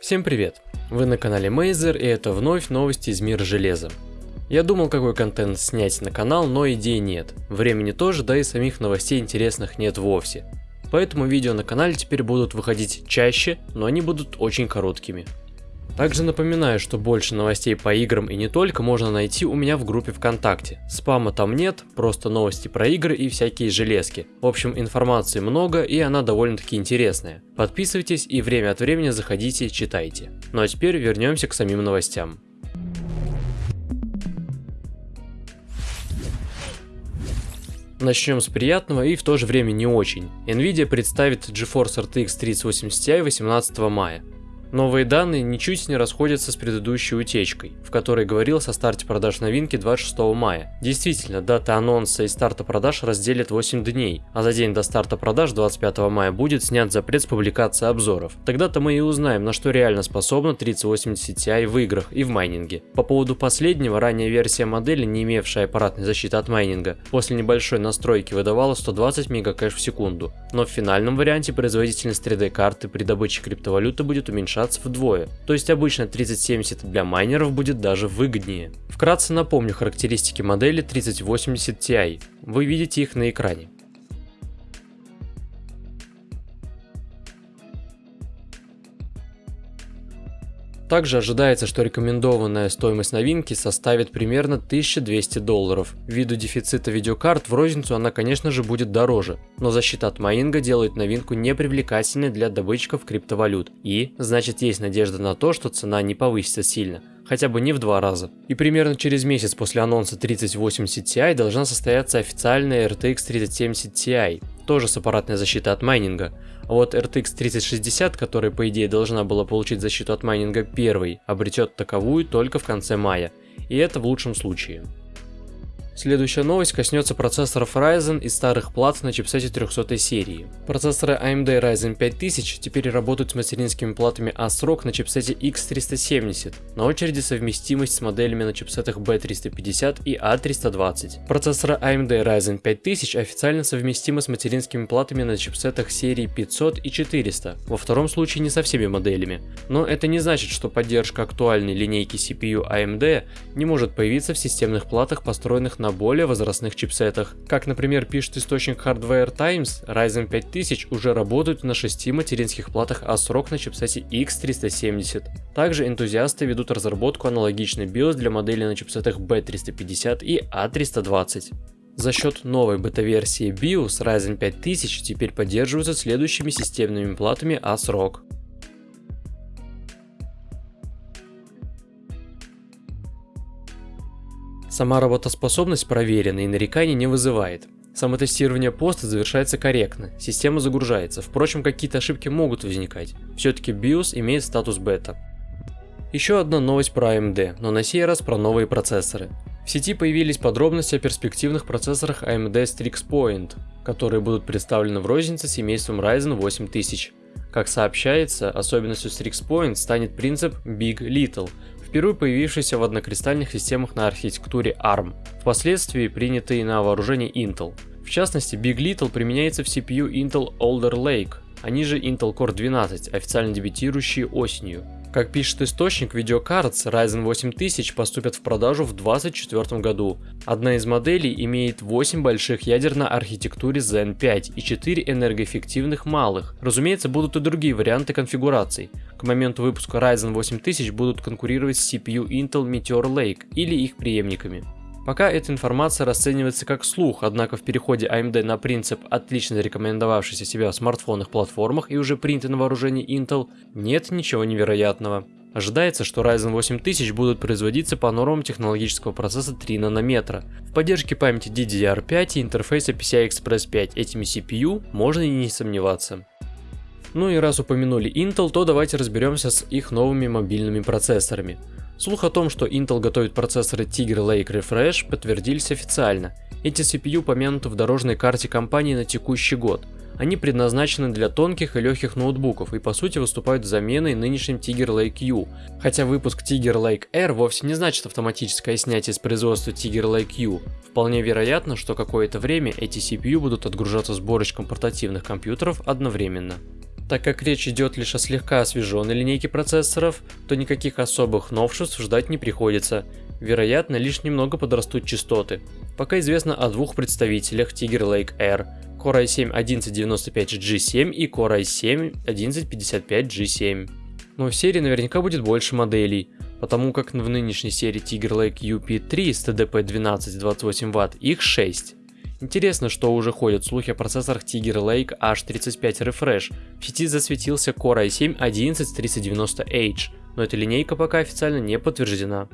Всем привет! Вы на канале Мейзер и это вновь новости из мира железа. Я думал какой контент снять на канал, но идей нет. Времени тоже, да и самих новостей интересных нет вовсе. Поэтому видео на канале теперь будут выходить чаще, но они будут очень короткими. Также напоминаю, что больше новостей по играм и не только можно найти у меня в группе ВКонтакте. Спама там нет, просто новости про игры и всякие железки. В общем, информации много и она довольно-таки интересная. Подписывайтесь и время от времени заходите, читайте. Ну а теперь вернемся к самим новостям. Начнем с приятного и в то же время не очень. Nvidia представит GeForce RTX 3080 Ti 18 мая. Новые данные ничуть не расходятся с предыдущей утечкой, в которой говорилось о старте продаж новинки 26 мая. Действительно, дата анонса и старта продаж разделят 8 дней, а за день до старта продаж 25 мая будет снят запрет с публикации обзоров. Тогда-то мы и узнаем, на что реально способна 3080 Ti в играх и в майнинге. По поводу последнего, ранняя версия модели, не имевшая аппаратной защиты от майнинга, после небольшой настройки выдавала 120 мегакэш в секунду, но в финальном варианте производительность 3D карты при добыче криптовалюты будет уменьшаться уменьшаться вдвое, то есть обычно 3070 для майнеров будет даже выгоднее. Вкратце напомню характеристики модели 3080 Ti, вы видите их на экране. Также ожидается, что рекомендованная стоимость новинки составит примерно 1200 долларов. Ввиду дефицита видеокарт в розницу она конечно же будет дороже, но защита от майнинга делает новинку непривлекательной для добытчиков криптовалют. И, значит есть надежда на то, что цена не повысится сильно хотя бы не в два раза. И примерно через месяц после анонса 3080 Ti должна состояться официальная RTX 3070 Ti, тоже с аппаратной защитой от майнинга. А вот RTX 3060, которая по идее должна была получить защиту от майнинга первой, обретет таковую только в конце мая. И это в лучшем случае. Следующая новость коснется процессоров Ryzen и старых плат на чипсете 300 серии. Процессоры AMD Ryzen 5000 теперь работают с материнскими платами ASRock на чипсете X370. На очереди совместимость с моделями на чипсетах B350 и A320. Процессоры AMD Ryzen 5000 официально совместимы с материнскими платами на чипсетах серии 500 и 400, во втором случае не со всеми моделями. Но это не значит, что поддержка актуальной линейки CPU AMD не может появиться в системных платах, построенных на более возрастных чипсетах. Как, например, пишет источник Hardware Times, Ryzen 5000 уже работают на 6 материнских платах ASRock на чипсете X370. Также энтузиасты ведут разработку аналогичной BIOS для моделей на чипсетах B350 и A320. За счет новой бета-версии BIOS Ryzen 5000 теперь поддерживаются следующими системными платами ASRock. Сама работоспособность проверена и нареканий не вызывает. Самотестирование поста завершается корректно, система загружается, впрочем какие-то ошибки могут возникать, все-таки BIOS имеет статус бета. Еще одна новость про AMD, но на сей раз про новые процессоры. В сети появились подробности о перспективных процессорах AMD Strix Point, которые будут представлены в рознице семейством Ryzen 8000. Как сообщается, особенностью Strix Point станет принцип Big Little, впервые появившийся в однокристальных системах на архитектуре ARM, впоследствии принятый на вооружение Intel. В частности, Big Little применяется в CPU Intel Alder Lake, они же Intel Core 12, официально дебютирующие осенью. Как пишет источник, видеокарт Ryzen 8000 поступят в продажу в 2024 году. Одна из моделей имеет 8 больших ядер на архитектуре Zen 5 и 4 энергоэффективных малых. Разумеется, будут и другие варианты конфигураций. К моменту выпуска Ryzen 8000 будут конкурировать с CPU Intel Meteor Lake или их преемниками. Пока эта информация расценивается как слух, однако в переходе AMD на принцип, отлично зарекомендовавшийся себя в смартфонных платформах и уже принятый на вооружение Intel, нет ничего невероятного. Ожидается, что Ryzen 8000 будут производиться по нормам технологического процесса 3 нанометра. В поддержке памяти DDR5 и интерфейса PCI Express 5 этими CPU можно и не сомневаться. Ну и раз упомянули Intel, то давайте разберемся с их новыми мобильными процессорами. Слух о том, что Intel готовит процессоры Tiger Lake Refresh подтвердились официально. Эти CPU помянуты в дорожной карте компании на текущий год. Они предназначены для тонких и легких ноутбуков и по сути выступают заменой нынешним Tiger Lake U. Хотя выпуск Tiger Lake R вовсе не значит автоматическое снятие с производства Tiger Lake U. Вполне вероятно, что какое-то время эти CPU будут отгружаться сборочком портативных компьютеров одновременно. Так как речь идет лишь о слегка освеженной линейке процессоров, то никаких особых новшеств ждать не приходится. Вероятно, лишь немного подрастут частоты. Пока известно о двух представителях Tiger Lake R, Core i7-1195G7 и Core i7-1155G7. Но в серии наверняка будет больше моделей, потому как в нынешней серии Tiger Lake UP3 с TDP 12-28 Вт их 6. Интересно, что уже ходят слухи о процессорах Tiger Lake H35 Refresh. В сети засветился Core i7-11390H, но эта линейка пока официально не подтверждена.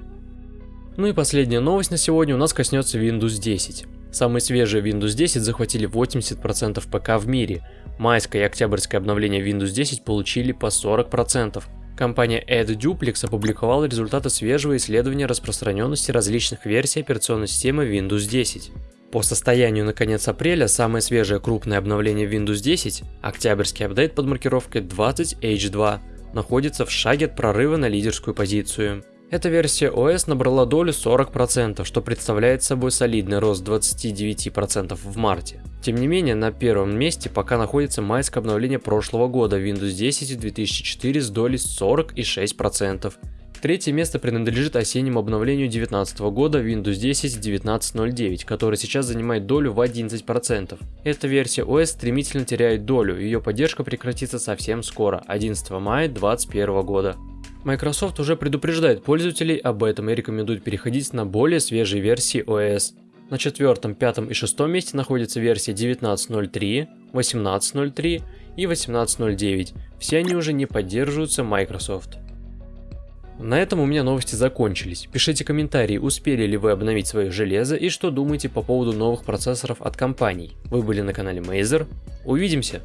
Ну и последняя новость на сегодня у нас коснется Windows 10. Самые свежие Windows 10 захватили 80% ПК в мире. Майское и октябрьское обновление Windows 10 получили по 40%. Компания AdDuplex опубликовала результаты свежего исследования распространенности различных версий операционной системы Windows 10. По состоянию на конец апреля самое свежее крупное обновление Windows 10, октябрьский апдейт под маркировкой 20H2, находится в шаге от прорыва на лидерскую позицию. Эта версия OS набрала долю 40%, что представляет собой солидный рост 29% в марте. Тем не менее, на первом месте пока находится майское обновление прошлого года Windows 10 2004 с долей 46%. Третье место принадлежит осеннему обновлению 2019 года Windows 10 19.09, который сейчас занимает долю в 11%. Эта версия OS стремительно теряет долю, ее поддержка прекратится совсем скоро, 11 мая 2021 года. Microsoft уже предупреждает пользователей об этом и рекомендует переходить на более свежие версии OS. На четвертом, пятом и шестом месте находятся версии 19.03, 18.03 и 18.09. Все они уже не поддерживаются Microsoft. На этом у меня новости закончились. Пишите комментарии, успели ли вы обновить свое железо и что думаете по поводу новых процессоров от компаний. Вы были на канале Mazer. Увидимся!